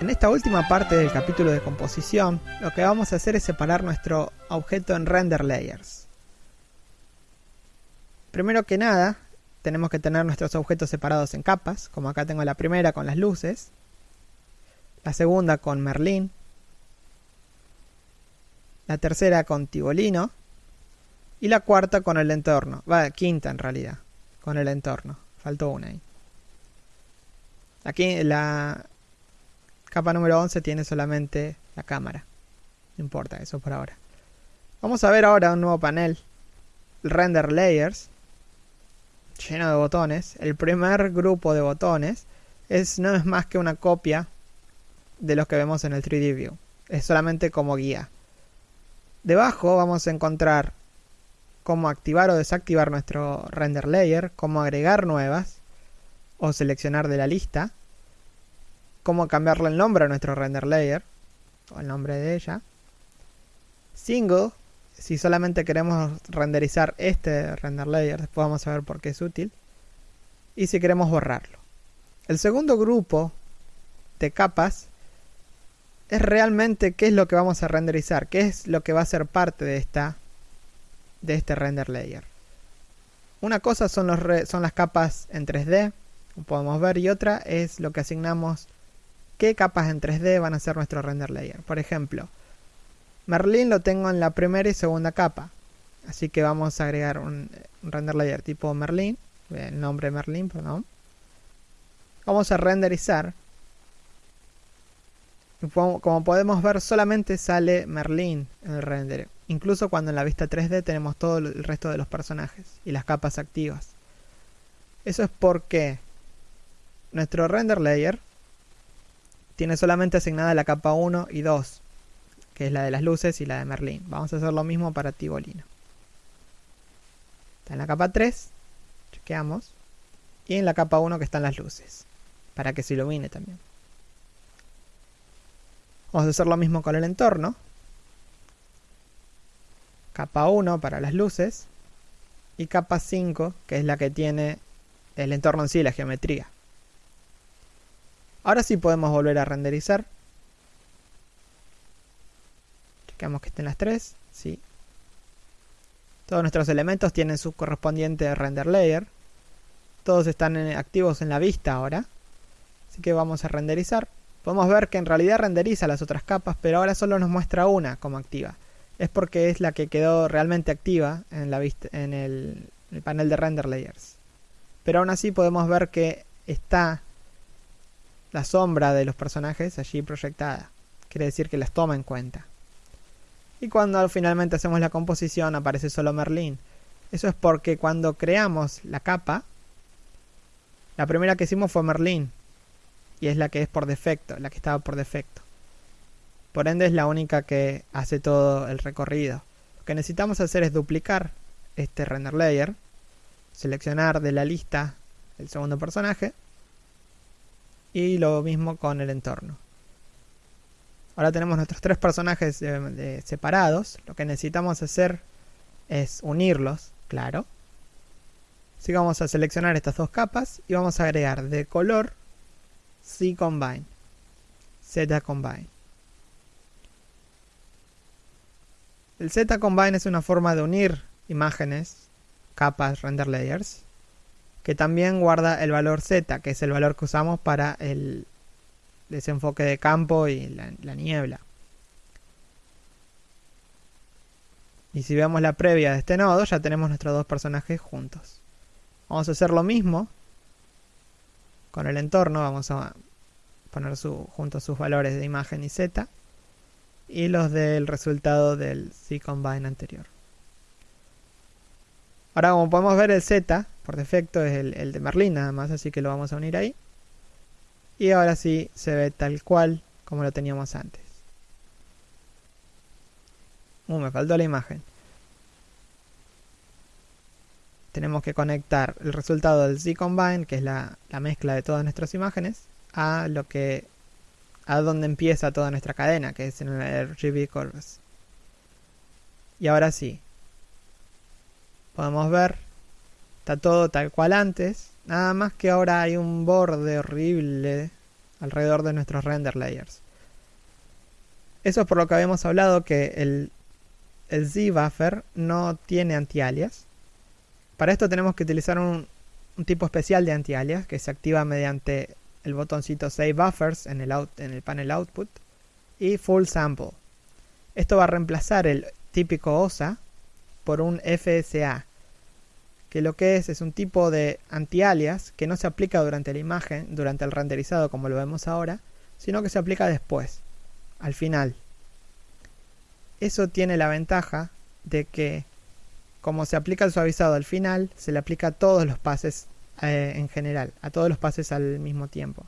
En esta última parte del capítulo de composición, lo que vamos a hacer es separar nuestro objeto en render layers. Primero que nada, tenemos que tener nuestros objetos separados en capas, como acá tengo la primera con las luces, la segunda con Merlín, la tercera con Tibolino y la cuarta con el entorno, va, quinta en realidad, con el entorno, faltó una ahí. Aquí la capa número 11 tiene solamente la cámara, no importa eso por ahora. Vamos a ver ahora un nuevo panel, Render Layers, lleno de botones. El primer grupo de botones es, no es más que una copia de los que vemos en el 3D View. Es solamente como guía. Debajo vamos a encontrar cómo activar o desactivar nuestro render layer, cómo agregar nuevas o seleccionar de la lista, cómo cambiarle el nombre a nuestro render layer o el nombre de ella. Single si solamente queremos renderizar este render layer, después vamos a ver por qué es útil. Y si queremos borrarlo. El segundo grupo de capas es realmente qué es lo que vamos a renderizar, qué es lo que va a ser parte de esta de este render layer. Una cosa son, los son las capas en 3D, como podemos ver, y otra es lo que asignamos qué capas en 3D van a ser nuestro render layer. Por ejemplo, Merlin lo tengo en la primera y segunda capa. Así que vamos a agregar un, render layer tipo Merlin. El nombre Merlin, perdón. Vamos a renderizar. Como podemos ver, solamente sale Merlin en el render. Incluso cuando en la vista 3D tenemos todo el resto de los personajes y las capas activas. Eso es porque nuestro render layer tiene solamente asignada la capa 1 y 2 que es la de las luces y la de Merlín. Vamos a hacer lo mismo para Tibolino. Está en la capa 3, chequeamos, y en la capa 1 que están las luces, para que se ilumine también. Vamos a hacer lo mismo con el entorno. Capa 1 para las luces y capa 5, que es la que tiene el entorno en sí, la geometría. Ahora sí podemos volver a renderizar Queremos que estén las tres. Sí. Todos nuestros elementos tienen su correspondiente render layer. Todos están activos en la vista ahora. Así que vamos a renderizar. Podemos ver que en realidad renderiza las otras capas, pero ahora solo nos muestra una como activa. Es porque es la que quedó realmente activa en, la vista, en el, el panel de render layers. Pero aún así podemos ver que está la sombra de los personajes allí proyectada. Quiere decir que las toma en cuenta. Y cuando finalmente hacemos la composición aparece solo Merlin. Eso es porque cuando creamos la capa, la primera que hicimos fue Merlin. Y es la que es por defecto, la que estaba por defecto. Por ende es la única que hace todo el recorrido. Lo que necesitamos hacer es duplicar este render layer, seleccionar de la lista el segundo personaje y lo mismo con el entorno. Ahora tenemos nuestros tres personajes eh, separados. Lo que necesitamos hacer es unirlos, claro. Así que vamos a seleccionar estas dos capas y vamos a agregar de color C Combine, Z Combine. El Z Combine es una forma de unir imágenes, capas, render layers, que también guarda el valor Z, que es el valor que usamos para el desenfoque de campo y la, niebla. Y si vemos la previa de este nodo, ya tenemos nuestros dos personajes juntos. Vamos a hacer lo mismo con el entorno. Vamos a poner su, juntos sus valores de imagen y z. Y los del resultado del C-Combine anterior. Ahora, como podemos ver, el z, por defecto, es el, el de Merlin nada más, así que lo vamos a unir ahí. Y ahora sí se ve tal cual como lo teníamos antes. Uh, me faltó la imagen. Tenemos que conectar el resultado del Z-Combine, que es la, la mezcla de todas nuestras imágenes, a lo que a donde empieza toda nuestra cadena, que es en el RGB Curves. Y ahora sí. Podemos ver, está todo tal cual antes, Nada más que ahora hay un borde horrible alrededor de nuestros render layers. Eso es por lo que habíamos hablado que el, el Z-Buffer no tiene anti-alias. Para esto tenemos que utilizar un, tipo especial de anti-alias que se activa mediante el botoncito Save Buffers en el, en el panel Output y Full Sample. Esto va a reemplazar el típico OSA por un FSA, que lo que es es un tipo de anti-alias que no se aplica durante la imagen, durante el renderizado como lo vemos ahora, sino que se aplica después, al final. Eso tiene la ventaja de que como se aplica el suavizado al final, se le aplica a todos los pases eh, en general, a todos los pases al mismo tiempo.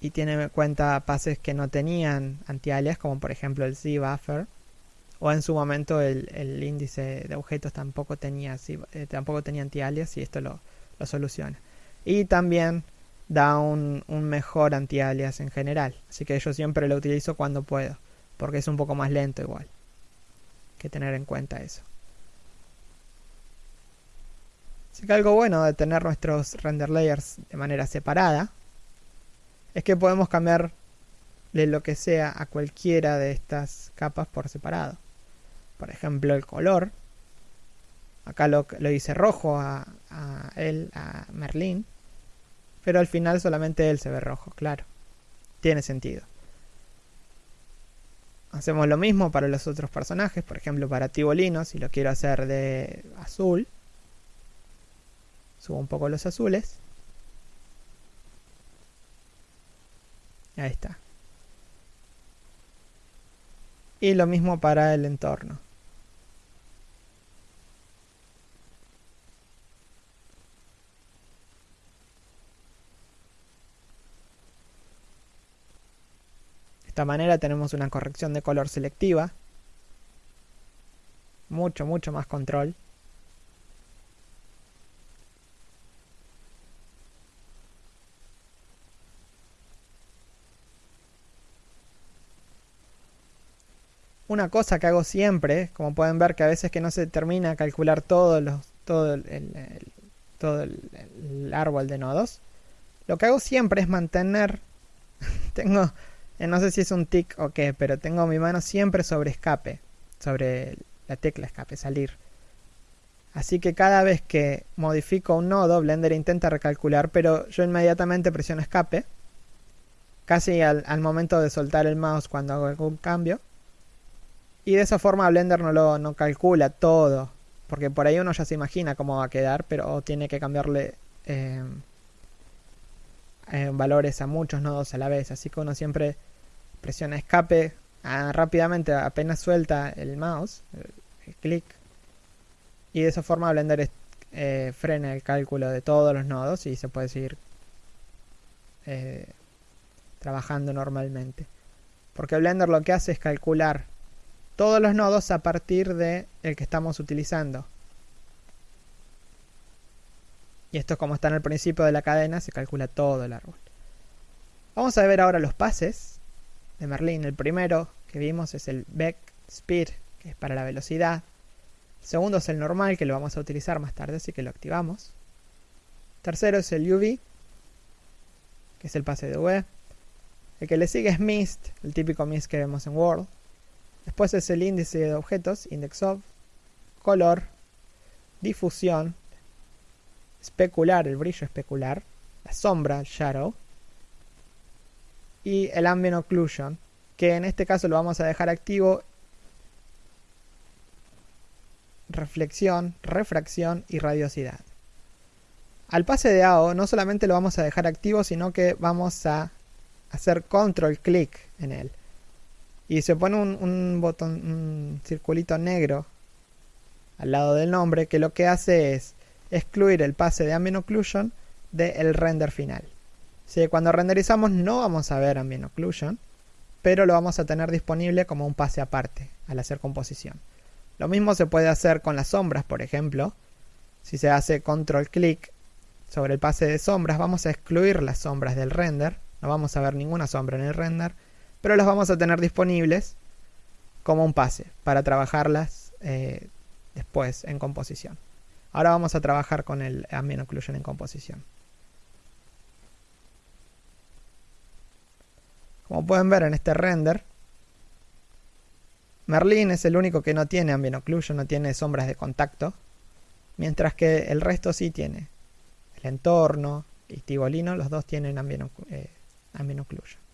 Y tiene en cuenta pases que no tenían anti-alias, como por ejemplo el Z-Buffer. O en su momento el, índice de objetos tampoco tenía, eh, tampoco tenía anti-alias y esto lo, lo soluciona. Y también da un, un mejor anti-alias en general. Así que yo siempre lo utilizo cuando puedo, porque es un poco más lento igual que tener en cuenta eso. Así que algo bueno de tener nuestros render layers de manera separada es que podemos cambiar de lo que sea a cualquiera de estas capas por separado. Por ejemplo, el color. Acá lo, lo hice rojo a, a él, a Merlin. Pero al final solamente él se ve rojo, claro. Tiene sentido. Hacemos lo mismo para los otros personajes, por ejemplo para Tibolino, si lo quiero hacer de azul. Subo un poco los azules. Ahí está. Y lo mismo para el entorno. esta manera tenemos una corrección de color selectiva. Mucho, mucho más control. Una cosa que hago siempre, como pueden ver que a veces que no se termina calcular todos los, todo, todo el árbol de nodos, lo que hago siempre es mantener, tengo eh, no sé si es un tic o qué, pero tengo mi mano siempre sobre escape, sobre la tecla escape, salir. Así que cada vez que modifico un nodo, Blender intenta recalcular, pero yo inmediatamente presiono escape, casi al, momento de soltar el mouse cuando hago algún cambio. Y de esa forma Blender no lo no calcula todo, porque por ahí uno ya se imagina cómo va a quedar, pero tiene que cambiarle eh, eh, valores a muchos nodos a la vez. Así que uno siempre presiona escape ah, rápidamente apenas suelta el mouse, el, clic, y de esa forma Blender eh, frena el cálculo de todos los nodos y se puede seguir trabajando normalmente. Porque Blender lo que hace es calcular todos los nodos a partir de el que estamos utilizando. Y esto como está en el principio de la cadena, se calcula todo el árbol. Vamos a ver ahora los pases de Merlin. El primero que vimos es el Back Speed, que es para la velocidad. El segundo es el normal, que lo vamos a utilizar más tarde, así que lo activamos. tercero es el UV, que es el pase de V. El que le sigue es Mist, el típico Mist que vemos en World. Después es el índice de objetos, Index of, color, difusión, especular, el brillo especular, la sombra, shadow, y el ambient occlusion, que en este caso lo vamos a dejar activo. Reflexión, refracción y radiosidad. Al pase de AO no solamente lo vamos a dejar activo, sino que vamos a hacer control click en él. Y se pone un, un botón, un circulito negro al lado del nombre que lo que hace es excluir el pase de ambient occlusion del render final cuando renderizamos no vamos a ver ambient occlusion, pero lo vamos a tener disponible como un pase aparte al hacer composición. Lo mismo se puede hacer con las sombras, por ejemplo. Si se hace control clic sobre el pase de sombras, vamos a excluir las sombras del render. No vamos a ver ninguna sombra en el render, pero las vamos a tener disponibles como un pase para trabajarlas eh, después en composición. Ahora vamos a trabajar con el Ambient Occlusion en composición. Como pueden ver en este render, Merlin es el único que no tiene Ambient Occlusion, no tiene sombras de contacto, mientras que el resto sí tiene. El entorno y Tibolino, los dos tienen Ambient, eh, Occlusion.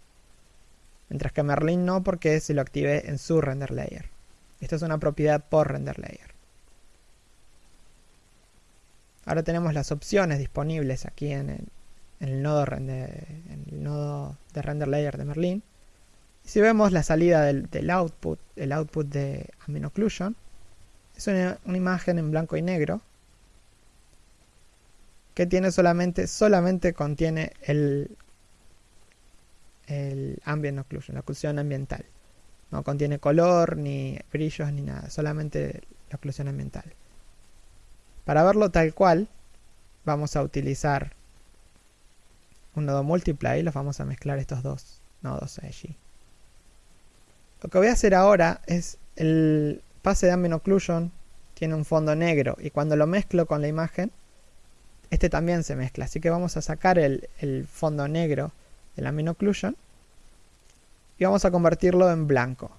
Mientras que Merlin no porque se lo active en su render layer. Esto es una propiedad por render layer. Ahora tenemos las opciones disponibles aquí en el, en el nodo de render layer de Merlin. si vemos la salida del, output, el output de Ambient Occlusion, es una, imagen en blanco y negro que tiene solamente, solamente contiene el, el ambient occlusion, la oclusión ambiental. No contiene color, ni brillos, ni nada, solamente la oclusión ambiental. Para verlo tal cual, vamos a utilizar un nodo multiply, los vamos a mezclar estos dos nodos allí. Lo que voy a hacer ahora es el pase de ambient occlusion tiene un fondo negro y cuando lo mezclo con la imagen, este también se mezcla. Así que vamos a sacar el fondo negro del ambient occlusion y vamos a convertirlo en blanco.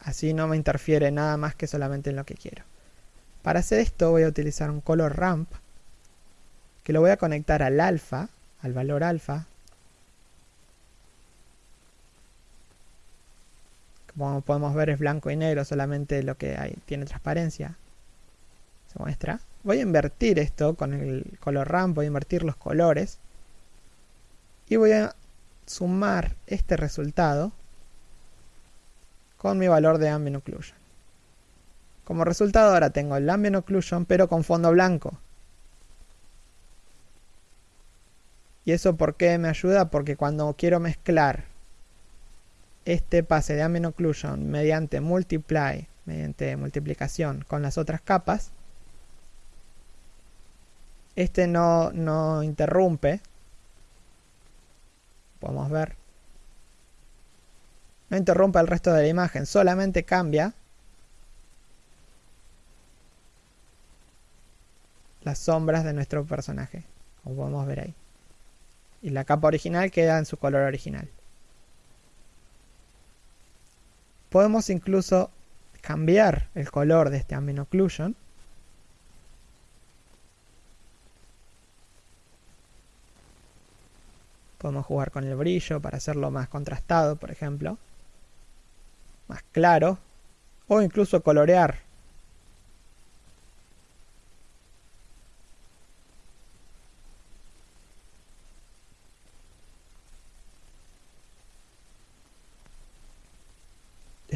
Así no me interfiere nada más que solamente en lo que quiero. Para hacer esto voy a utilizar un color ramp que lo voy a conectar al alfa, al valor alfa. Como podemos ver es blanco y negro, solamente lo que tiene transparencia. Se muestra. Voy a invertir esto con el color ramp, voy a invertir los colores. Y voy a sumar este resultado con mi valor de ambient occlusion. Como resultado ahora tengo el ambient occlusion pero con fondo blanco. ¿Y eso por qué me ayuda? Porque cuando quiero mezclar este pase de ambient occlusion mediante multiply, mediante multiplicación con las otras capas, este no, no interrumpe. Podemos ver. No interrumpe el resto de la imagen, solamente cambia las sombras de nuestro personaje, como podemos ver ahí. Y la capa original queda en su color original. Podemos incluso cambiar el color de este ambient occlusion. Podemos jugar con el brillo para hacerlo más contrastado, por ejemplo. Más claro. O incluso colorear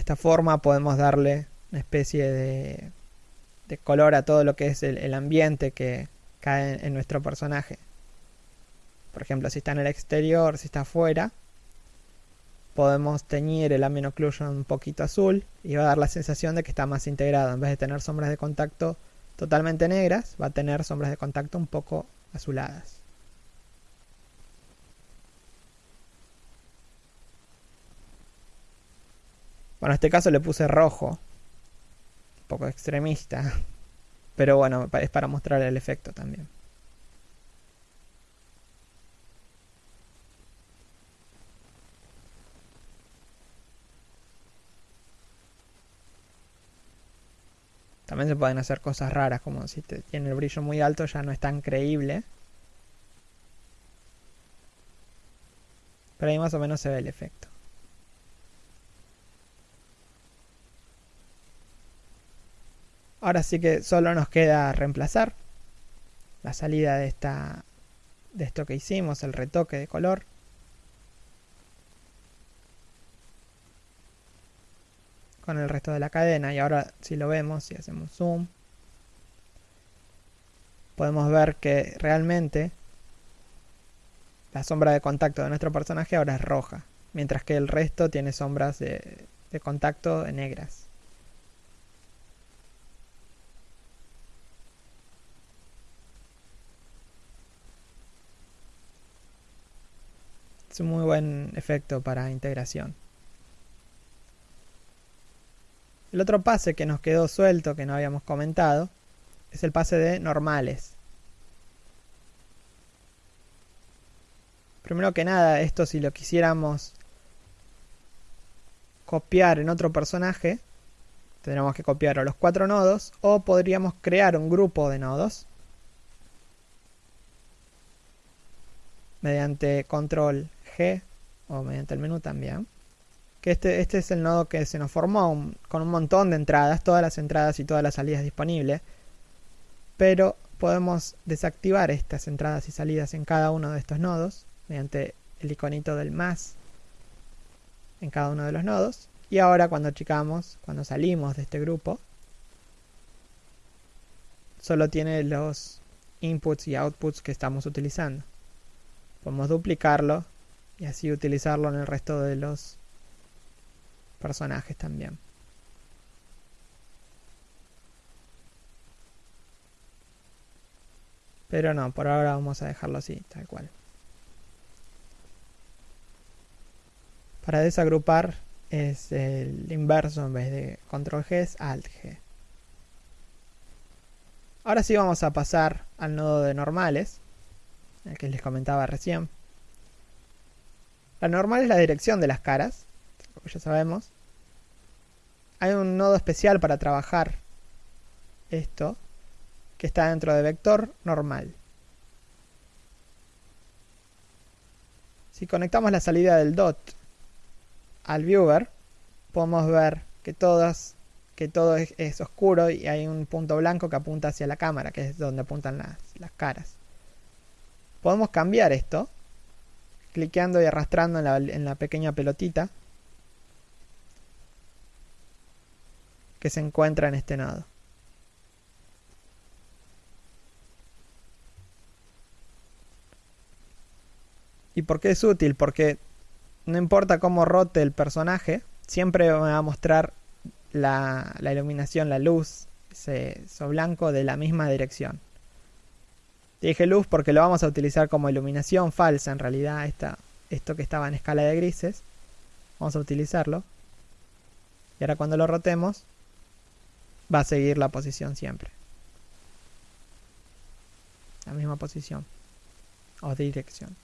esta forma podemos darle una especie de, color a todo lo que es el, ambiente que cae en, nuestro personaje. Por ejemplo, si está en el exterior, si está afuera, podemos teñir el ambient occlusion un poquito azul y va a dar la sensación de que está más integrado. En vez de tener sombras de contacto totalmente negras, va a tener sombras de contacto un poco azuladas. Bueno, en este caso le puse rojo. Un poco extremista. Pero bueno, es para mostrar el efecto también. También se pueden hacer cosas raras, como si tiene el brillo muy alto ya no es tan creíble. Pero ahí más o menos se ve el efecto. Ahora sí que solo nos queda reemplazar la salida de esta de esto que hicimos, el retoque de color. Con el resto de la cadena y ahora si lo vemos, si hacemos zoom, podemos ver que realmente la sombra de contacto de nuestro personaje ahora es roja, mientras que el resto tiene sombras de, contacto negras. Es un muy buen efecto para integración. El otro pase que nos quedó suelto, que no habíamos comentado, es el pase de normales. Primero que nada, esto si lo quisiéramos copiar en otro personaje, tendríamos que copiar a los cuatro nodos o podríamos crear un grupo de nodos mediante control G o mediante el menú también. Este, este es el nodo que se nos formó con un montón de entradas, todas las entradas y todas las salidas disponibles. Pero podemos desactivar estas entradas y salidas en cada uno de estos nodos mediante el iconito del más en cada uno de los nodos. Y ahora cuando chicamos, cuando salimos de este grupo, solo tiene los inputs y outputs que estamos utilizando. Podemos duplicarlo y así utilizarlo en el resto de los personajes también. Pero no, por ahora vamos a dejarlo así, tal cual. Para desagrupar es el inverso en vez de control G es alt G. Ahora sí vamos a pasar al nodo de normales, el que les comentaba recién. La normal es la dirección de las caras, ya sabemos. Hay un nodo especial para trabajar esto, que está dentro de vector normal. Si conectamos la salida del dot al viewer, podemos ver que todas todo es, oscuro y hay un punto blanco que apunta hacia la cámara, que es donde apuntan las, caras. Podemos cambiar esto cliqueando y arrastrando en la pequeña pelotita que se encuentra en este nodo. ¿Y por qué es útil? Porque no importa cómo rote el personaje, siempre me va a mostrar la, iluminación, la luz, ese, blanco de la misma dirección. Dije luz porque lo vamos a utilizar como iluminación falsa en realidad, esto que estaba en escala de grises. Vamos a utilizarlo. Y ahora cuando lo rotemos, va a seguir la posición siempre. La misma posición o dirección.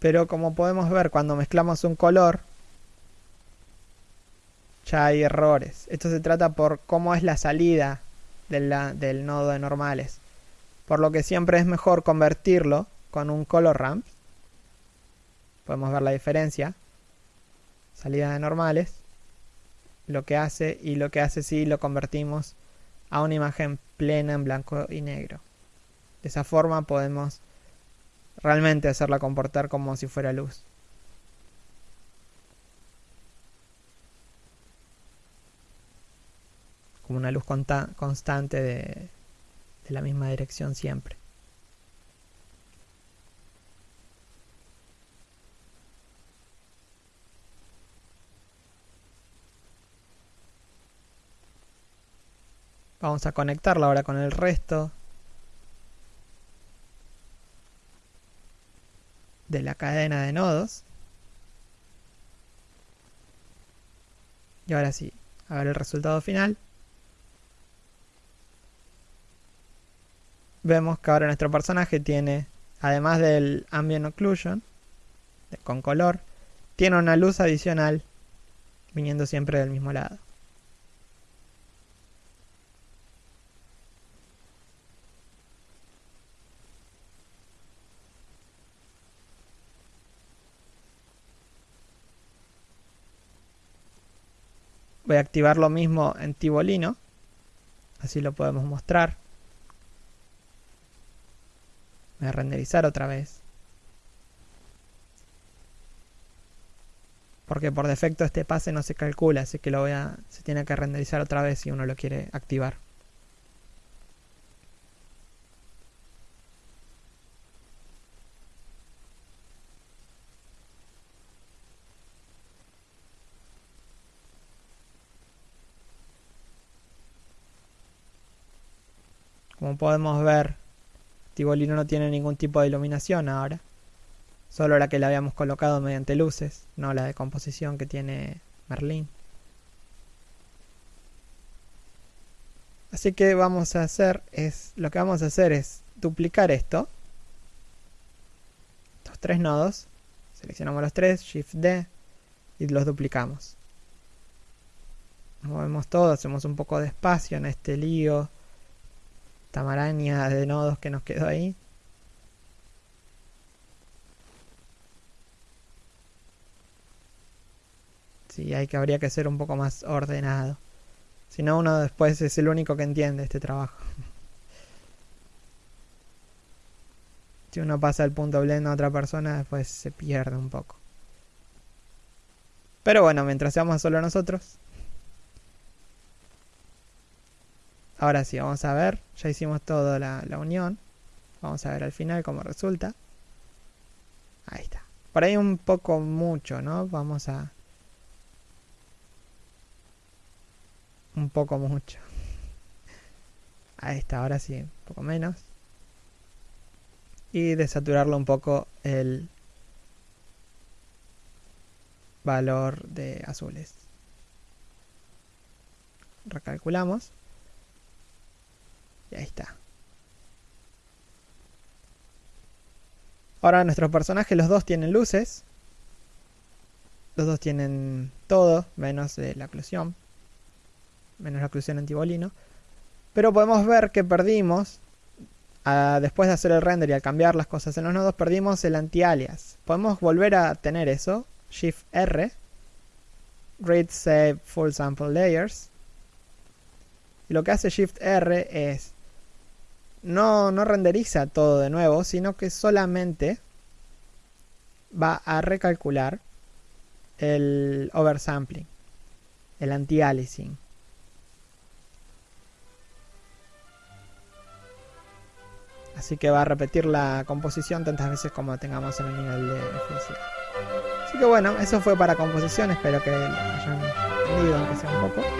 Pero como podemos ver cuando mezclamos un color, ya hay errores. Esto se trata por cómo es la salida del nodo de normales. Por lo que siempre es mejor convertirlo con un color ramp. Podemos ver la diferencia. Salida de normales. Lo que hace y lo que hace si lo convertimos a una imagen plena en blanco y negro. De esa forma podemos realmente hacerla comportar como si fuera luz. Como una luz constante de, la misma dirección siempre. Vamos a conectarla ahora con el resto de la cadena de nodos. Y ahora sí, a ver el resultado final. Vemos que ahora nuestro personaje tiene, además del ambient occlusion, con color, tiene una luz adicional viniendo siempre del mismo lado. Voy a activar lo mismo en Tibolino. Así lo podemos mostrar. Voy a renderizar otra vez. Porque por defecto este pase no se calcula, así que lo voy a, se tiene que renderizar otra vez si uno lo quiere activar. Como podemos ver, Tibolino no tiene ningún tipo de iluminación ahora. Solo la que la habíamos colocado mediante luces, no la de composición que tiene Merlin. Así que vamos a hacer es lo que vamos a hacer es duplicar esto. Estos tres nodos. Seleccionamos los tres, Shift D y los duplicamos. Movemos todo, hacemos un poco de espacio en este lío. Tamaraña de nodos que nos quedó ahí. Sí, hay que habría que ser un poco más ordenado. Si no, uno después es el único que entiende este trabajo. si uno pasa el punto blend a otra persona, después se pierde un poco. Pero bueno, mientras seamos solo nosotros. Ahora sí, vamos a ver. Ya hicimos toda la, la unión. Vamos a ver al final cómo resulta. Ahí está. Por ahí un poco mucho, ¿no? Vamos a un poco mucho. Ahí está, ahora sí, un poco menos. Y desaturarlo un poco el valor de azules. Recalculamos. Y ahí está. Ahora nuestros personajes, los dos tienen luces. Los dos tienen todo, menos la oclusión menos la oclusión antibolino. Pero podemos ver que perdimos, después de hacer el render y al cambiar las cosas en los nodos, perdimos el anti-alias. Podemos volver a tener eso, Shift R, Read Save Full Sample Layers. Y lo que hace Shift R es, no, no renderiza todo de nuevo, sino que solamente va a recalcular el oversampling, el anti-aliasing. Así que va a repetir la composición tantas veces como tengamos en el nivel de felicidad. Así que bueno, eso fue para composición. Espero que hayan entendido aunque sea un poco.